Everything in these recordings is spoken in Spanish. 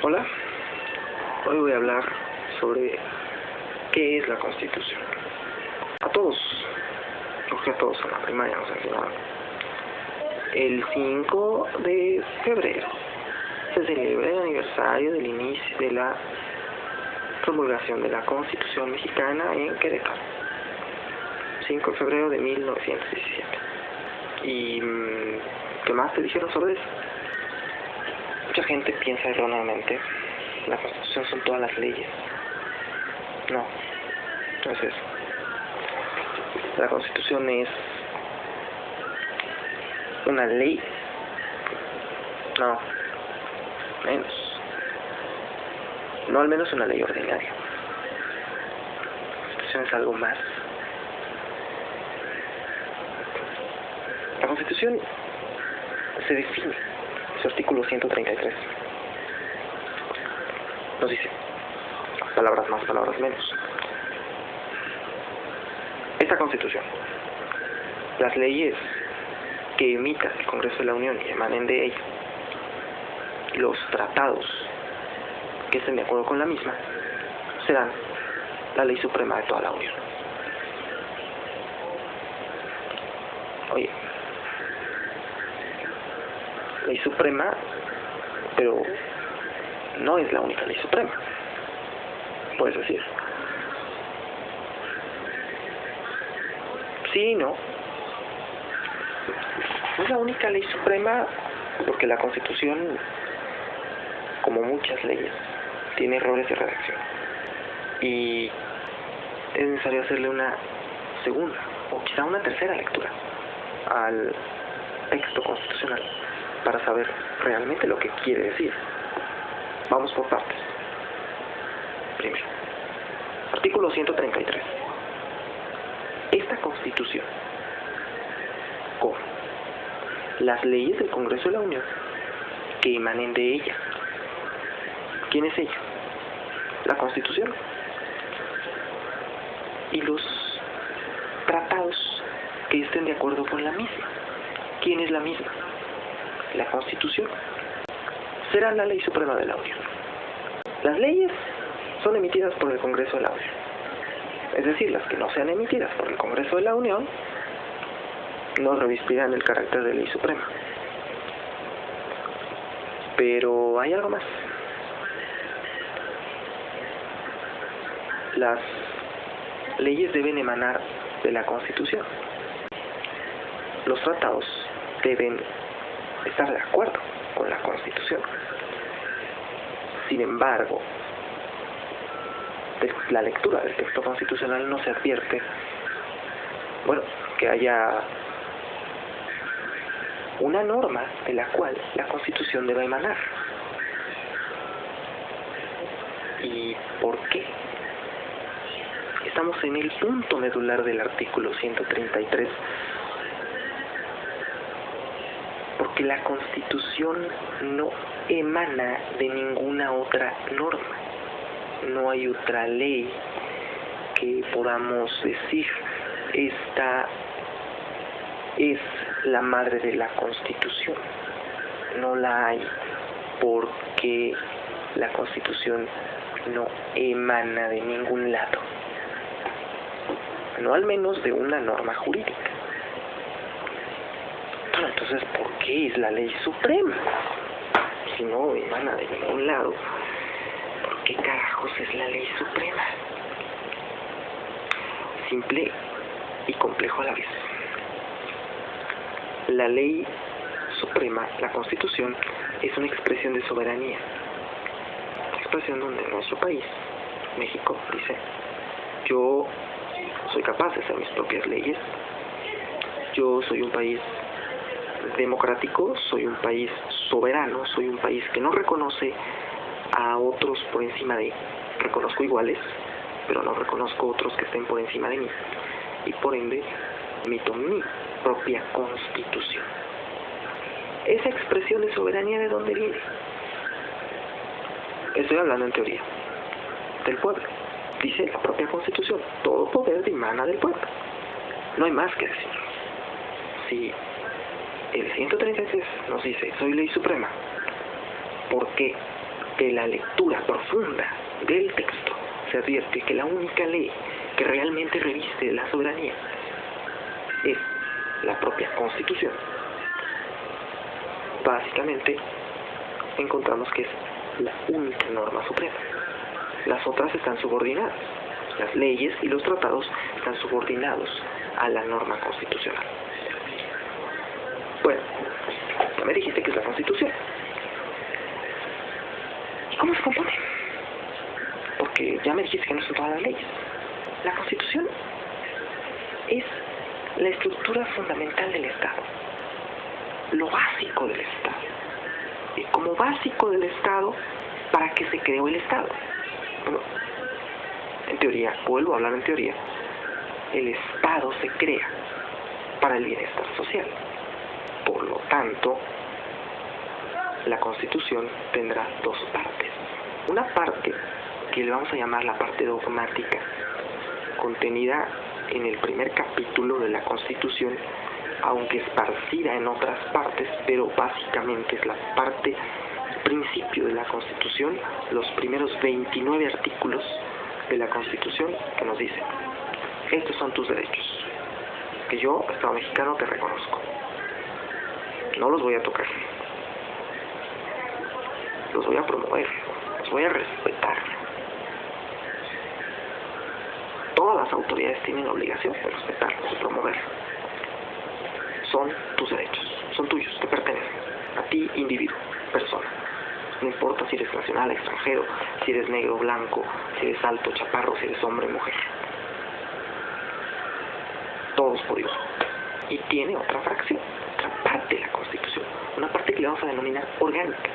Hola, hoy voy a hablar sobre qué es la Constitución. A todos, porque a todos en la primaria nos enseñaron. El 5 de febrero se celebra el aniversario del inicio de la promulgación de la Constitución mexicana en Querétaro. 5 de febrero de 1917. ¿Y mm, qué más te dijeron sobre eso? Mucha gente piensa erróneamente, la Constitución son todas las leyes. No, no es eso. La Constitución es una ley. No, menos. No al menos una ley ordinaria. La Constitución es algo más. La Constitución se define su artículo 133. Nos dice, palabras más, palabras menos. Esta Constitución, las leyes que emita el Congreso de la Unión y emanen de ella, los tratados que estén de acuerdo con la misma, serán la ley suprema de toda la Unión. Oye, ley suprema, pero no es la única ley suprema. Puedes decir. Sí, no. No es la única ley suprema porque la Constitución, como muchas leyes, tiene errores de redacción. Y es necesario hacerle una segunda o quizá una tercera lectura al texto constitucional para saber realmente lo que quiere decir. Vamos por partes. Primero, artículo 133. Esta constitución, con las leyes del Congreso de la Unión que emanen de ella. ¿Quién es ella? La constitución. Y los tratados que estén de acuerdo con la misma. ¿Quién es la misma? La constitución. Será la ley suprema de la Unión. Las leyes son emitidas por el Congreso de la Unión. Es decir, las que no sean emitidas por el Congreso de la Unión no revestirán el carácter de ley suprema. Pero hay algo más. Las leyes deben emanar de la Constitución. Los tratados deben estar de acuerdo con la Constitución. Sin embargo, la lectura del texto constitucional no se advierte, bueno, que haya una norma de la cual la Constitución debe emanar. ¿Y por qué? Estamos en el punto medular del artículo 133 porque la Constitución no emana de ninguna otra norma. No hay otra ley que podamos decir esta es la madre de la Constitución. No la hay porque la Constitución no emana de ningún lado. No al menos de una norma jurídica. Entonces, ¿por qué es la ley suprema? Si no emana de ningún lado, ¿por qué carajos es la ley suprema? Simple y complejo a la vez. La ley suprema, la constitución, es una expresión de soberanía. Expresión donde nuestro país, México, dice, yo soy capaz de hacer mis propias leyes, yo soy un país democrático, soy un país soberano, soy un país que no reconoce a otros por encima de, reconozco iguales, pero no reconozco otros que estén por encima de mí. Y por ende, emito mi propia constitución. Esa expresión de soberanía de dónde viene? Estoy hablando en teoría, del pueblo. Dice la propia constitución, todo poder dimana del pueblo. No hay más que decir. Si el 133 nos dice, soy ley suprema, ¿por qué de la lectura profunda del texto se advierte que la única ley que realmente reviste la soberanía es la propia Constitución. Básicamente encontramos que es la única norma suprema. Las otras están subordinadas. Las leyes y los tratados están subordinados a la norma constitucional. Bueno, ya me dijiste que es la Constitución. ¿Y cómo se compone? Porque ya me dijiste que no son todas las leyes. La Constitución es la estructura fundamental del Estado, lo básico del Estado. Y como básico del Estado, ¿para qué se creó el Estado? Bueno, en teoría, vuelvo a hablar en teoría, el Estado se crea para el bienestar social. Por lo tanto, la Constitución tendrá dos partes. Una parte que le vamos a llamar la parte dogmática, contenida en el primer capítulo de la Constitución, aunque esparcida en otras partes, pero básicamente es la parte principio de la Constitución, los primeros 29 artículos de la Constitución que nos dicen, estos son tus derechos, que yo, Estado mexicano, te reconozco. No los voy a tocar, los voy a promover, los voy a respetar. Todas las autoridades tienen la obligación de respetarlos, de promoverlos. Son tus derechos, son tuyos, te pertenecen, a ti individuo, persona. No importa si eres nacional, extranjero, si eres negro, blanco, si eres alto, chaparro, si eres hombre, mujer. Todos por Dios. Y tiene otra fracción, parte de la Constitución, una parte que le vamos a denominar orgánica.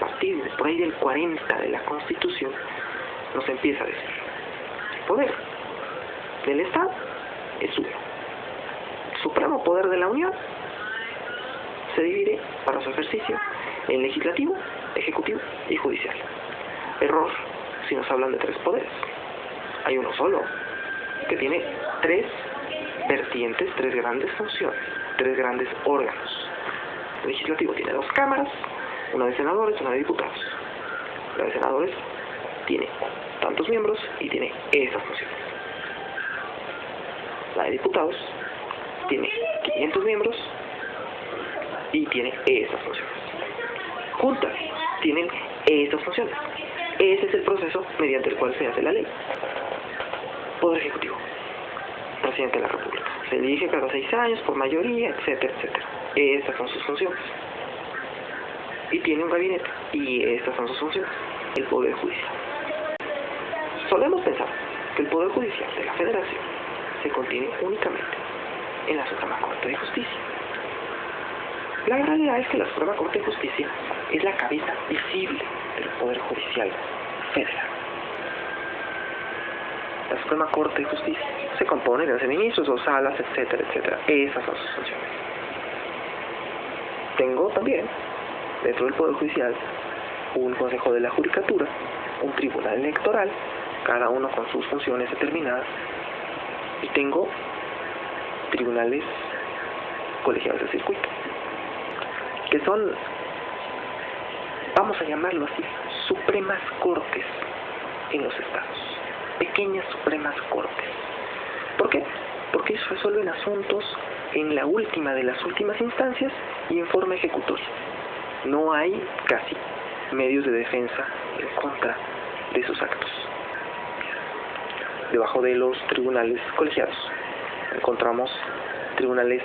A por ahí del 40 de la Constitución nos empieza a decir, el poder del Estado es uno. El supremo poder de la Unión se divide para su ejercicio en legislativo, ejecutivo y judicial. Error si nos hablan de tres poderes. Hay uno solo, que tiene tres vertientes, tres grandes funciones, tres grandes órganos. El legislativo tiene dos cámaras, una de senadores, una de diputados. La de senadores tiene tantos miembros y tiene esas funciones. La de diputados tiene 500 miembros y tiene esas funciones. Juntas tienen esas funciones. Ese es el proceso mediante el cual se hace la ley. Poder Ejecutivo. Presidente de la República. Se elige cada seis años por mayoría, etcétera, etcétera. Estas son sus funciones. Y tiene un gabinete. Y estas son sus funciones. El Poder Judicial. Solemos pensar que el Poder Judicial de la Federación se contiene únicamente en la Suprema Corte de Justicia. La realidad es que la Suprema Corte de Justicia es la cabeza visible del Poder Judicial Federal. La Suprema Corte de Justicia se compone de 11 ministros, dos salas, etcétera, etcétera. Esas son sus funciones. Tengo también, dentro del Poder Judicial, un Consejo de la Judicatura, un Tribunal Electoral, cada uno con sus funciones determinadas, y tengo tribunales colegiados de circuito, que son, vamos a llamarlo así, supremas cortes en los estados, pequeñas supremas cortes. ¿Por qué? Porque ellos resuelven asuntos en la última de las últimas instancias y en forma ejecutoria. No hay casi medios de defensa en contra de esos actos. Debajo de los tribunales colegiados encontramos tribunales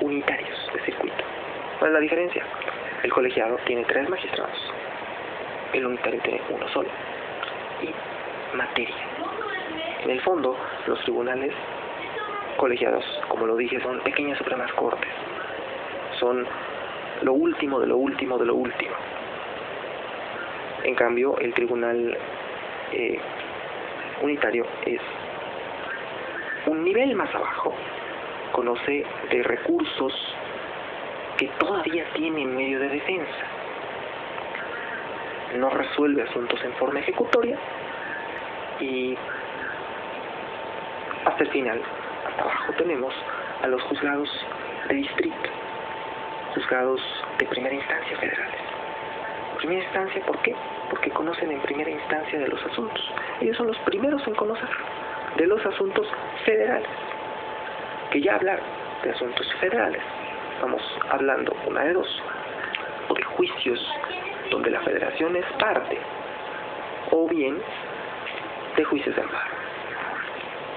unitarios de circuito. ¿Cuál es la diferencia? El colegiado tiene tres magistrados, el unitario tiene uno solo. Materia. En el fondo, los tribunales colegiados, como lo dije, son pequeñas supremas cortes. Son lo último de lo último de lo último. En cambio, el tribunal eh, unitario es un nivel más abajo, conoce de recursos que todavía tiene en medio de defensa. No resuelve asuntos en forma ejecutoria y hasta el final, hasta abajo tenemos a los juzgados de distrito, juzgados de primera instancia federales. primera instancia, ¿por qué? Porque conocen en primera instancia de los asuntos. Ellos son los primeros en conocer de los asuntos federales. Que ya hablar de asuntos federales, estamos hablando una de dos, o de juicios donde la federación es parte, o bien de juicios de amparo,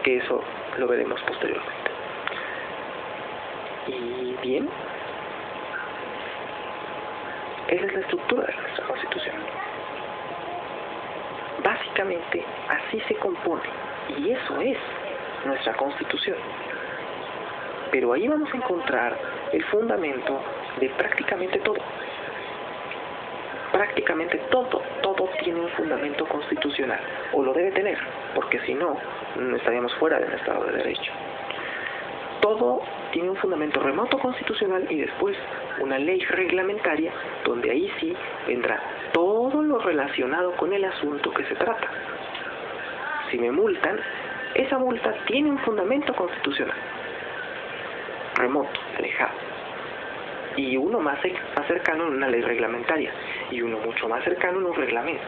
que eso lo veremos posteriormente. Y bien, esa es la estructura de nuestra Constitución. Básicamente así se compone y eso es nuestra Constitución. Pero ahí vamos a encontrar el fundamento de prácticamente todo. Prácticamente todo, todo tiene un fundamento constitucional, o lo debe tener, porque si no, estaríamos fuera del Estado de Derecho. Todo tiene un fundamento remoto constitucional y después una ley reglamentaria donde ahí sí vendrá todo lo relacionado con el asunto que se trata. Si me multan, esa multa tiene un fundamento constitucional, remoto, alejado, y uno más, más cercano en una ley reglamentaria, y uno mucho más cercano en un reglamento.